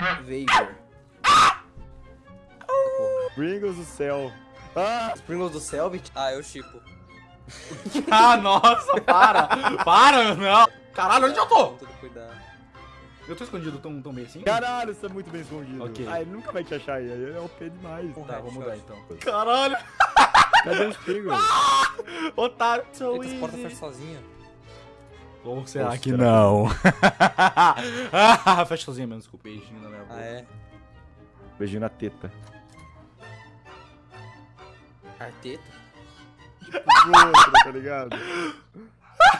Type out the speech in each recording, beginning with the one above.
Vapor. Pringles do céu. Ah! Pringles do Selbit? Ah, eu chipo. Ah, nossa, para! Para, não! Caralho, onde eu tô? Tudo cuidado. Eu tô escondido tão, tão bem assim? Caralho, você é muito bem escondido. Ok. Ah, ele nunca vai te achar aí. Ele é OP demais. Tá, vou mudar Headshot. então. Caralho! Cadê os Pringles? Otário! So Eita, essa porta fecha easy. sozinha. Ou será Ou que será? não? ah, fecha sozinha mesmo, desculpa. Beijinho na. Ah, é? Beijinho na teta. Arteta? Outra, tá ligado?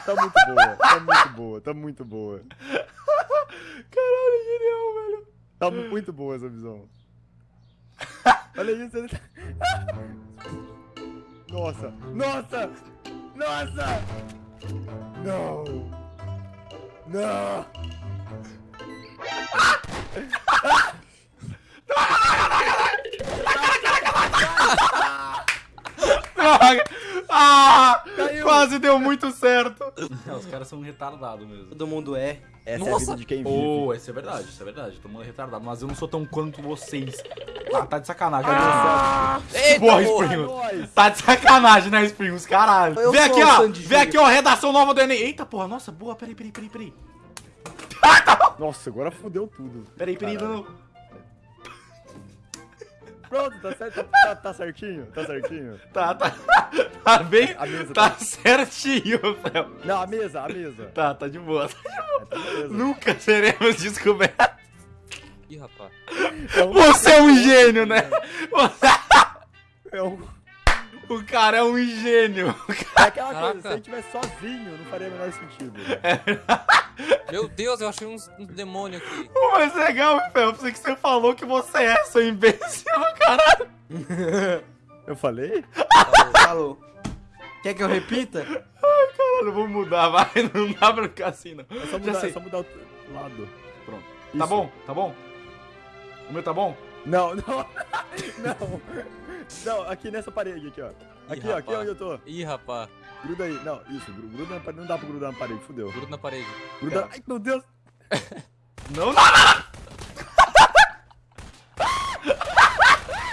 Tá muito boa, tá muito boa, tá muito boa. Caralho, genial, velho. Tá muito boa essa visão. Olha isso, ele tá... Nossa, nossa, nossa! Não! Não! Droga! Ah! Caiu. Quase deu muito certo. É, os caras são retardados mesmo. Todo mundo é. Essa é a Nossa. vida de quem vive. Pô, isso é verdade, isso é verdade. Todo mundo é retardado, mas eu não sou tão quanto vocês. Ah, tá de sacanagem. Eita, Boa! Springles. Nós. Tá de sacanagem, né, Springles? Caralho. Eu Vem aqui, ó. Vem aqui, ó. Redação nova do Enem. Eita, porra. Nossa, boa. Peraí, peraí, peraí, peraí. Nossa, agora fudeu tudo. Peraí, peraí. Não. Pronto, tá certo, tá, tá certinho, tá certinho. Tá, tá. Tá bem. A mesa Tá tá... certinho, Fel. Não, a mesa, a mesa. Tá, tá de boa. É, tá. Nunca seremos descobertos. Ih, rapaz. É um- Você é um gênio, né? Você- É, um... O cara é um gênio. é aquela coisa, Caraca. se ele tivesse sozinho, não faria o menor sentido. Meu Deus, eu achei uns, uns demônios aqui. O mais legal, Fel, foi que você falou que você é, seu imbecil, caralho. Eu falei? Falou. Quer que eu repita? Caralho, vou mudar, vai. Não dá pra ficar assim, não. É só Já mudar, sei. é só mudar o lado. Pronto. Isso. Tá bom? Tá bom? O meu tá bom? Não, não. Não. Não, aqui nessa parede aqui, ó. Aqui, ó, aqui rapaz. onde eu tô. Ih, rapaz. Gruda aí. Não, isso, gru- gruda na parede. Não dá pra grudar na parede, fudeu. Grudo na parede. Gruda. Ai, meu Deus. Não, não, não.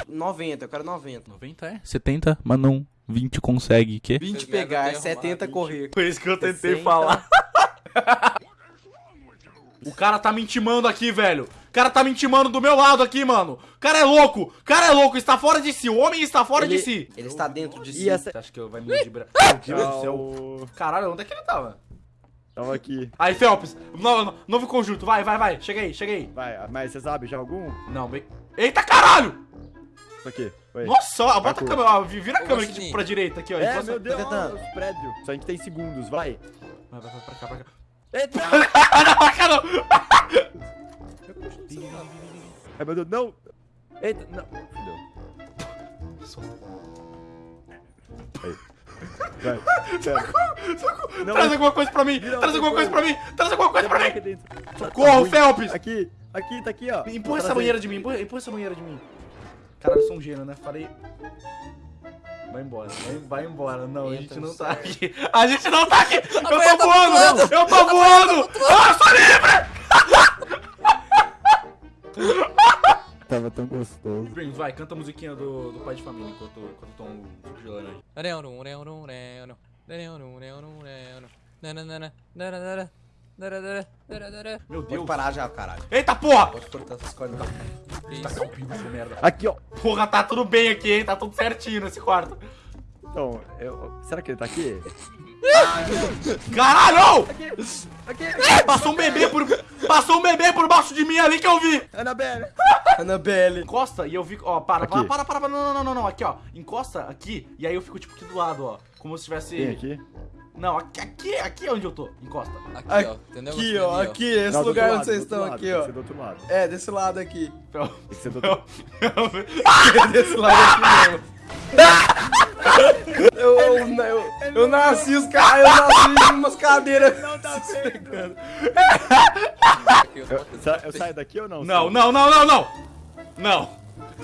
90, eu quero 90. 90 é? 70, mas não. 20 consegue, que? 20 Vocês pegar, devem ter 70 arrumado, correr. Foi isso que eu tentei 60. falar. o cara tá me intimando aqui, velho. O cara tá me intimando do meu lado aqui, mano. O cara é louco. O cara é louco. Está fora de si. O homem está fora de Ele, si. ele está dentro de E si. essa. Acha que eu vai me ludibrar? Meu Deus do céu. Tchau. Caralho, onde é que ele tava? Tava aqui. Aí, Felps. Novo, novo conjunto. Vai, vai, vai. Chega aí, chega aí. Vai, mas você sabe já algum? Não, bem... Eita, caralho! Isso aqui. Oi. Nossa, ó, bota a câmera, ó, vira a câmera aqui Guaxinim. pra direita aqui, ó. É, meu Deus, prédios. Só a gente tem segundos, vai. Vai, vai, vai, pra cá, pra cá. Eita! Não, pra cá não! Ai, meu Deus, não! Eita, não. Fudeu. Aí. Vai. Pera. Não, Traz alguma coisa pra mim! Traz alguma coisa pra mim! Traz alguma coisa pra mim! Socorro, Tá Felps! Aqui, aqui, tá aqui, ó. Empurra essa banheira de mim, empurra, empurra essa banheira de mim. Caralho, eu sou um gênio, né? Falei. Vai embora, vai, vai embora. Não, a Entra gente não tá aqui. A gente não tá aqui! Eu tô tá voando! Eu tô voando! Ah, sou livre! Tava tão gostoso. Springs, vai, canta a musiquinha do, do pai de família enquanto, enquanto estão gelando aí. Meu Pode Deus. parar já, caralho. Eita porra! Pode cortar essas coisas. Tá calpinho essa merda. Aqui, ó. Porra, tá tudo bem aqui, hein? Tá tudo certinho nesse quarto. Então, eu... será que ele tá aqui? Caralho! Aqui! Passou um bebê por. Passou um bebê por baixo de mim ali que eu vi! Annabelle! Annabelle. Encosta e eu fico. Ó, para, Aqui. para, para, para. Não, não, não, não, não. Aqui, ó. Encosta aqui e aí eu fico tipo aqui do lado, ó. Como se tivesse. Tem aqui? Não, aqui, aqui, aqui é onde eu tô. Encosta. Aqui, ó. Entendeu? Aqui, ó, Ali, aqui, esse Não, lugar outro onde vocês lado, estão outro aqui, lado, ó. Tem que ser do outro lado. É, desse lado aqui. Fel- Tem que ser do outro Fel- desse lado aqui mesmo. Eu, eu, eu, eu nasci os caras, eu nasci em umas cadeiras. Não tá pegando. Aqui. Eu, eu saio daqui ou não? Não, não, não, não, não! Não!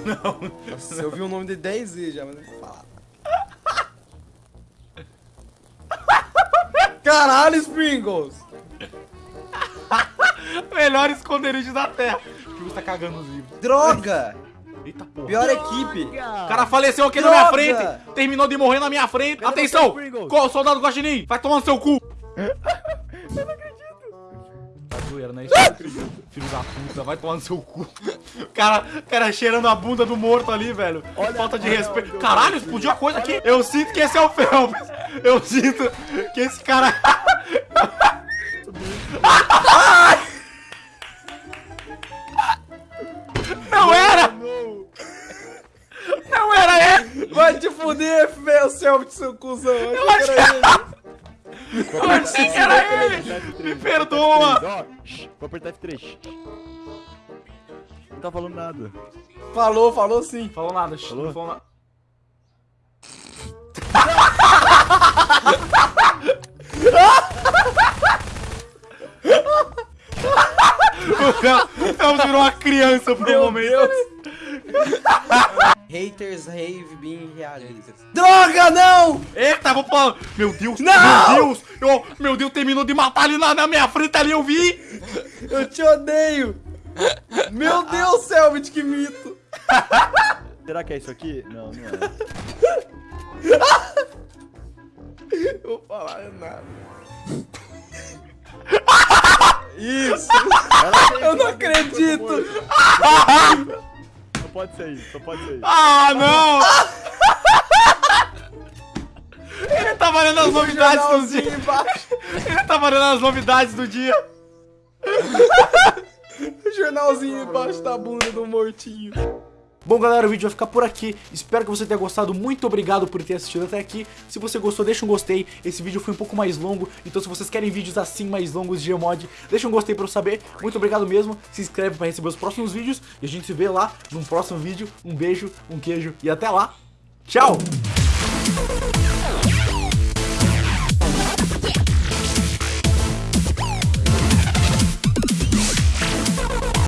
Não! Nossa, eu vi o nome de 10 vezes já, mas não vou falar. Caralho, Springles! Melhor esconderijo da Terra. O Pringles tá cagando os livros. Droga! Eita porra. Pior equipe. O cara faleceu aqui na minha Droga! frente. Terminou de morrer na minha frente. Atenção! soldado Guaxinim? Vai tomar no seu cu. Eu não zoeira, né? Filho da puta, vai tomar no seu cu. Cara, cara cheirando a bunda do morto ali, velho. Olha- Falta de olha respeito. eu Caralho, explodiu a coisa aqui. Eu sinto que esse é o Phelps. Eu sinto que esse cara. Não era! Não. Era ele! Vai te fuder, Selby, seu cuzão. Eu achei- achei que Eu achei que era ele! Me perdoa! Vou apertar F3. shh. Não tá falando nada. Falou, falou sim. Falou nada, Falou? não falou nada. O Fel- virou uma criança por um Meu momento. Deus. Haters rave being reality. Droga, não! Eita, vou falar. Meu Deus, Não! meu Deus, eu, meu Deus, terminou de matar ali na, na minha frente ali, eu vi. Eu te odeio. Meu Deus, Selbit, que mito. Será que é isso aqui? Não, não é. Eu vou falar nada. Isso. Eu não acredito. Só pode ser isso, só pode ser isso. Ah, não! As novidades do dia. Ele tá valendo as novidades do dia. Jornalzinho embaixo da bunda do mortinho. Bom, galera, o vídeo vai ficar por aqui. Espero que você tenha gostado. Muito obrigado por ter assistido até aqui. Se você gostou, deixa um gostei. Esse vídeo foi um pouco mais longo, então se vocês querem vídeos assim mais longos de Gmod, deixa um gostei pra eu saber. Muito obrigado mesmo. Se inscreve pra receber os próximos vídeos e a gente se vê lá num próximo vídeo. Um beijo, um queijo e até lá. Tchau!